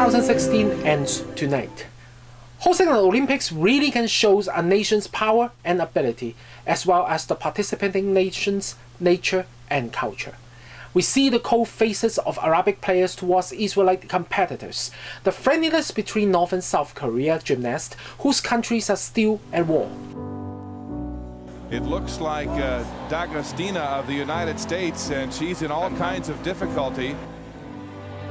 2016 ends tonight. Hosting an Olympics really can show a nation's power and ability, as well as the participating nation's nature and culture. We see the cold faces of Arabic players towards Israelite competitors, the friendliness between North and South Korea gymnasts whose countries are still at war. It looks like uh, D'Agostino of the United States, and she's in all kinds of difficulty.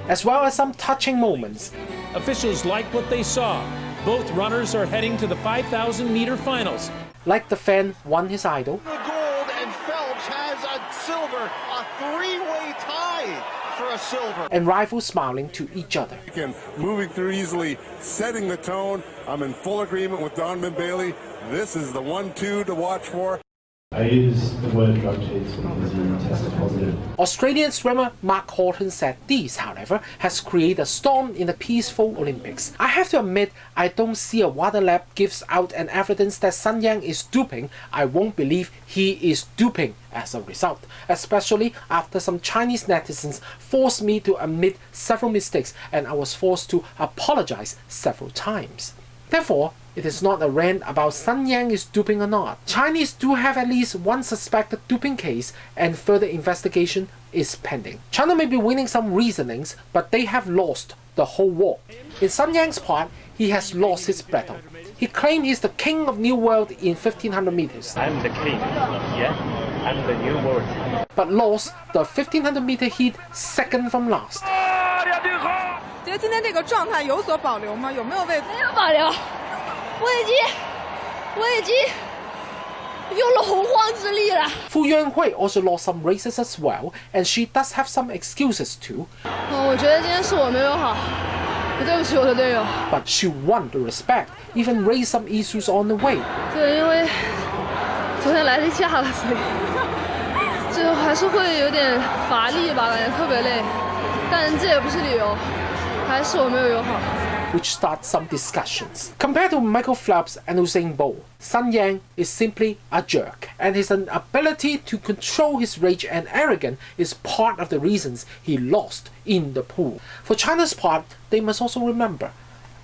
As well as some touching moments. Officials like what they saw. Both runners are heading to the 5,000 meter finals. Like the fan won his idol. The gold and Phelps has a silver, a three-way tie for a silver. And rivals smiling to each other. And moving through easily, setting the tone. I'm in full agreement with Donovan Bailey. This is the one-two to watch for. I the word drug positive. Australian swimmer Mack Horton said this, however, has created a storm in the peaceful Olympics. I have to admit, I don't see a water lab gives out an evidence that Sun Yang is doping. I won't believe he is doping as a result, especially after some Chinese netizens forced me to admit several mistakes and I was forced to apologize several times. Therefore, it is not a rant about Sun Yang is duping or not. Chinese do have at least one suspected doping case and further investigation is pending. China may be winning some reasonings, but they have lost the whole war. In Sun Yang's part, he has lost his battle. He claimed he's the king of New World in 1500 meters. I'm the king, yeah, I'm the New World. But lost the 1500 meter heat second from last. 觉得今天这个状态有所保留吗？有没有为没有保留？我已经，我已经用了洪荒之力了。Fu Yuanhui also lost some races as well, and she does have some excuses too. 哦，我觉得今天是我没有好，我对不起我的队友。But she won the respect, even raised some issues on the way. 对，因为昨天来例假了，所以就还是会有点乏力吧，感觉特别累。但这也不是理由，还是我没有友好。which starts some discussions. Compared to Michael Phelps and Usain Bolt, Sun Yang is simply a jerk, and his inability to control his rage and arrogance is part of the reasons he lost in the pool. For China's part, they must also remember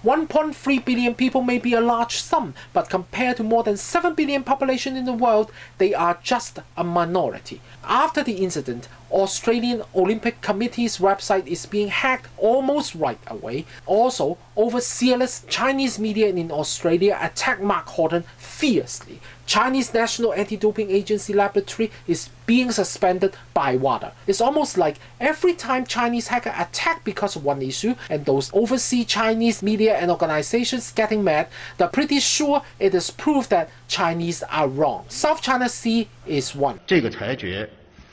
1.3 billion people may be a large sum, but compared to more than 7 billion population in the world, they are just a minority. After the incident, Australian Olympic Committee's website is being hacked almost right away. Also, overzealous Chinese media in Australia attack Mack Horton fiercely. Chinese National Anti-Doping Agency laboratory is being suspended by WADA. It's almost like every time Chinese hacker attack because of one issue and those overseas Chinese media and organizations getting mad, they're pretty sure it is proof that Chinese are wrong. South China Sea is one. 这个裁决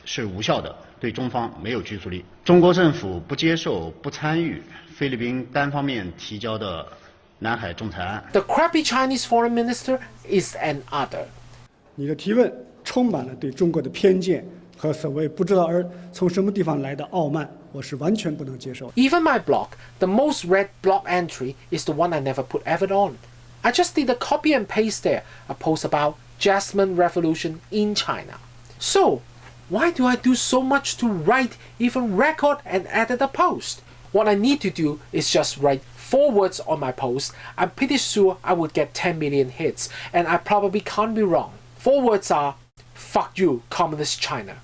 是无效的，对中方没有拘束力。中国政府不接受、不参与菲律宾单方面提交的 the crappy Chinese foreign minister is an other. 你的提问充满了对中国的偏见和所谓不知道而从什么地方来的傲慢，我是完全不能接受。Even my blog, the most read blog entry is the one I never put effort on. I just did a copy and paste there, a post about Jasmine Revolution in China. So, why do I do so much to write, even record and edit a post? What I need to do is just write four words on my post, I'm pretty sure I would get 10 million hits, and I probably can't be wrong. Four words are, fuck you, Communist China.